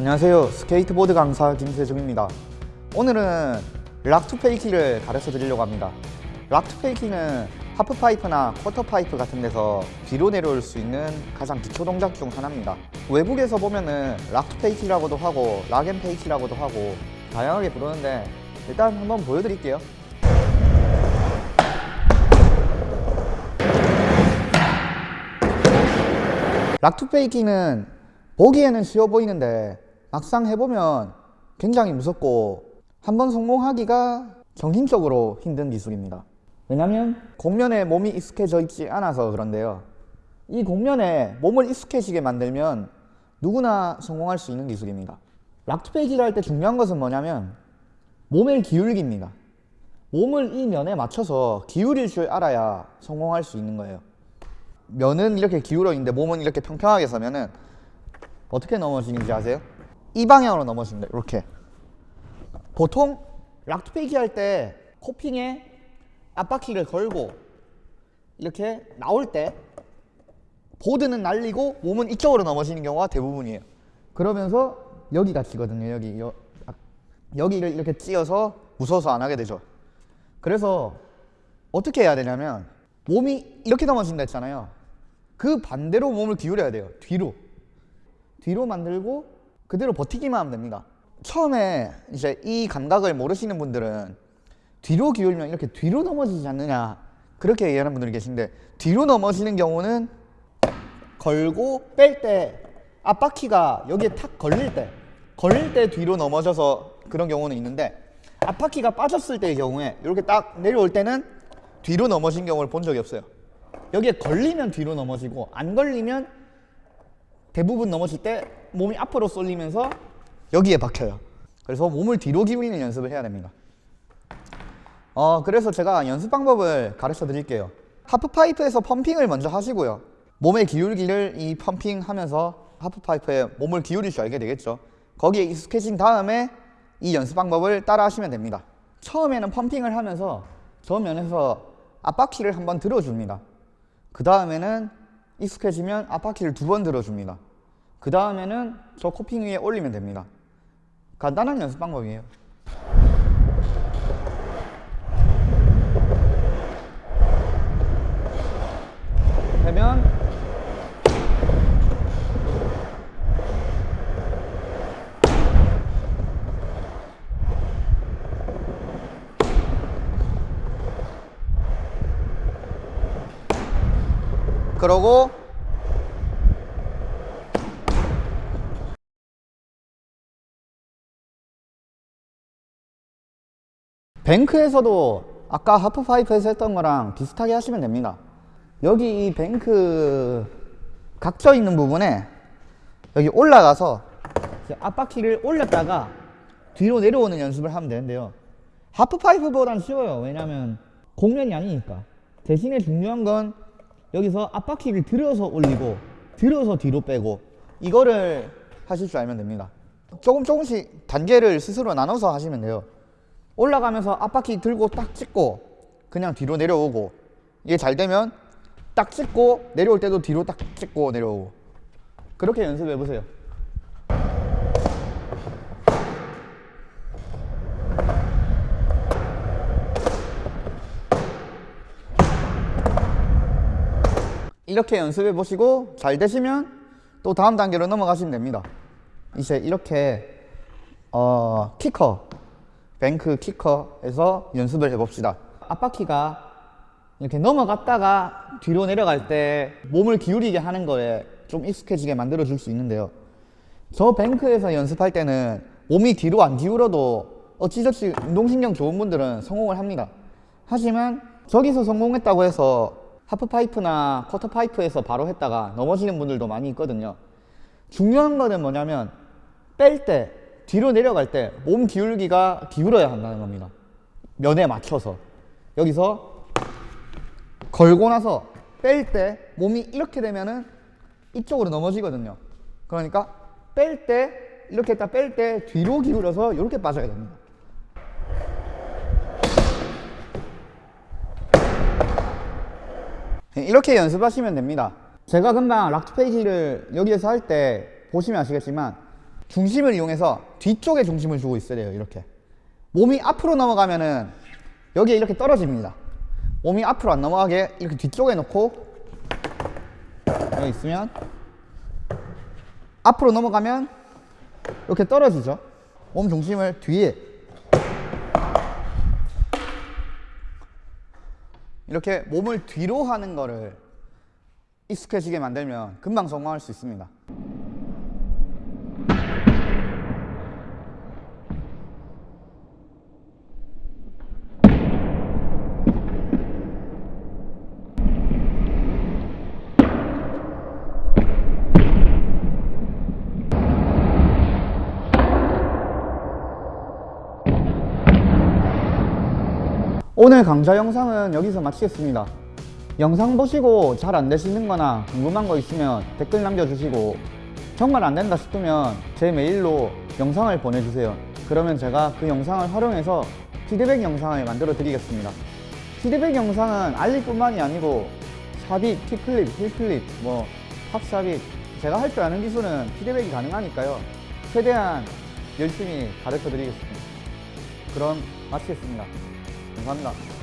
안녕하세요. 스케이트보드 강사 김세중입니다. 오늘은 rock to fakie를 가르쳐 드리려고 합니다. rock to fakie는 하프파이프나 quarter pipe 같은 데서 뒤로 내려올 수 있는 가장 기초 동작 중 하나입니다. 외국에서 보면은 rock to fakie라고도 하고 rock and fakie라고도 하고 다양하게 부르는데 일단 한번 보여드릴게요. 락투페이키는 보기에는 쉬워 보이는데 막상 해보면 굉장히 무섭고 한번 성공하기가 정신적으로 힘든 기술입니다. 왜냐면 공면에 몸이 익숙해져 있지 않아서 그런데요. 이 공면에 몸을 익숙해지게 만들면 누구나 성공할 수 있는 기술입니다. 락투페이키를 할 때 중요한 것은 뭐냐면 몸의 기울기입니다. 몸을 이 면에 맞춰서 기울일 줄 알아야 성공할 수 있는 거예요. 면은 이렇게 기울어 있는데 몸은 이렇게 평평하게 서면은 어떻게 넘어지는지 아세요? 이 방향으로 넘어집니다. 이렇게. 보통 락투페이키 할때 코핑에 앞바퀴를 걸고 이렇게 나올 때 보드는 날리고 몸은 이쪽으로 넘어지는 경우가 대부분이에요. 그러면서 여기가 지거든요. 여기 여, 아, 여기를 이렇게 찧어서 무서워서 안 하게 되죠. 그래서 어떻게 해야 되냐면 몸이 이렇게 넘어진다 했잖아요. 그 반대로 몸을 기울여야 돼요. 뒤로. 뒤로 만들고 그대로 버티기만 하면 됩니다. 처음에 이제 이 감각을 모르시는 분들은 뒤로 기울면 이렇게 뒤로 넘어지지 않느냐 그렇게 얘기하는 분들이 계신데 뒤로 넘어지는 경우는 걸고 뺄 때 앞바퀴가 여기에 탁 걸릴 때 걸릴 때 뒤로 넘어져서 그런 경우는 있는데 앞바퀴가 빠졌을 때의 경우에 이렇게 딱 내려올 때는 뒤로 넘어진 경우를 본 적이 없어요. 여기에 걸리면 뒤로 넘어지고 안 걸리면 대부분 넘어질 때 몸이 앞으로 쏠리면서 여기에 박혀요. 그래서 몸을 뒤로 기울이는 연습을 해야 됩니다. 어 그래서 제가 연습 방법을 가르쳐 드릴게요. 하프파이프에서 펌핑을 먼저 하시고요. 몸의 기울기를 이 펌핑 하면서 하프파이프에 몸을 기울일 줄 알게 되겠죠. 거기에 익숙해진 다음에 이 연습 방법을 따라 하시면 됩니다. 처음에는 펌핑을 하면서 저 면에서 앞바퀴를 한번 들어줍니다. 그 다음에는 익숙해지면 앞바퀴를 두 번 들어줍니다. 그 다음에는 저 코핑 위에 올리면 됩니다. 간단한 연습 방법이에요 되면 그러고 뱅크에서도 아까 하프파이프에서 했던 거랑 비슷하게 하시면 됩니다. 여기 이 뱅크 각져 있는 부분에 여기 올라가서 앞바퀴를 올렸다가 뒤로 내려오는 연습을 하면 되는데요. 하프파이프보단 쉬워요. 왜냐면 공면이 아니니까. 대신에 중요한 건 여기서 앞바퀴를 들어서 올리고 들어서 뒤로 빼고. 이거를 하실 줄 알면 됩니다. 조금 조금씩 단계를 스스로 나눠서 하시면 돼요. 올라가면서 앞바퀴 들고 딱 찍고 그냥 뒤로 내려오고 이게 잘 되면 딱 찍고 내려올 때도 뒤로 딱 찍고 내려오고. 그렇게 연습해 보세요 이렇게 연습해 보시고 잘 되시면 또 다음 단계로 넘어가시면 됩니다. 이제 이렇게 어, 키커 뱅크 키커에서 연습을 해봅시다. 앞바퀴가 이렇게 넘어갔다가 뒤로 내려갈 때 몸을 기울이게 하는 거에 좀 익숙해지게 만들어 줄 수 있는데요. 저 뱅크에서 연습할 때는 몸이 뒤로 안 기울어도 어찌저찌 운동신경 좋은 분들은 성공을 합니다. 하지만 저기서 성공했다고 해서 하프파이프나 쿼터파이프에서 바로 했다가 넘어지는 분들도 많이 있거든요. 중요한 거는 뭐냐면 뺄 때 뒤로 내려갈 때 몸 기울기가 기울어야 한다는 겁니다. 면에 맞춰서. 여기서 걸고 나서 뺄 때 몸이 이렇게 되면은 이쪽으로 넘어지거든요. 그러니까 뺄 때 이렇게 딱 뺄 때 뒤로 기울여서 이렇게 빠져야 됩니다 이렇게 연습하시면 됩니다 제가 금방 락트 페이지를 여기에서 할 때 보시면 아시겠지만 중심을 이용해서 뒤쪽에 중심을 주고 있어야 돼요. 이렇게. 몸이 앞으로 넘어가면 은 여기에 이렇게 떨어집니다. 몸이 앞으로 안 넘어가게 이렇게 뒤쪽에 놓고 여기 있으면 앞으로 넘어가면 이렇게 떨어지죠. 몸 중심을 뒤에 이렇게 몸을 뒤로 하는 거를 익숙해지게 만들면 금방 성공할 수 있습니다. 오늘 강좌 영상은 여기서 마치겠습니다. 영상 보시고 잘 안 되시는 거나 궁금한 거 있으면 댓글 남겨주시고 정말 안 된다 싶으면 제 메일로 영상을 보내주세요. 그러면 제가 그 영상을 활용해서 피드백 영상을 만들어 드리겠습니다. 피드백 영상은 알릴 뿐만이 아니고 삽입, 티클립, 힐클립, 뭐 팝삽입 제가 할 줄 아는 기술은 피드백이 가능하니까요. 최대한 열심히 가르쳐 드리겠습니다. 그럼 마치겠습니다. 감사합니다.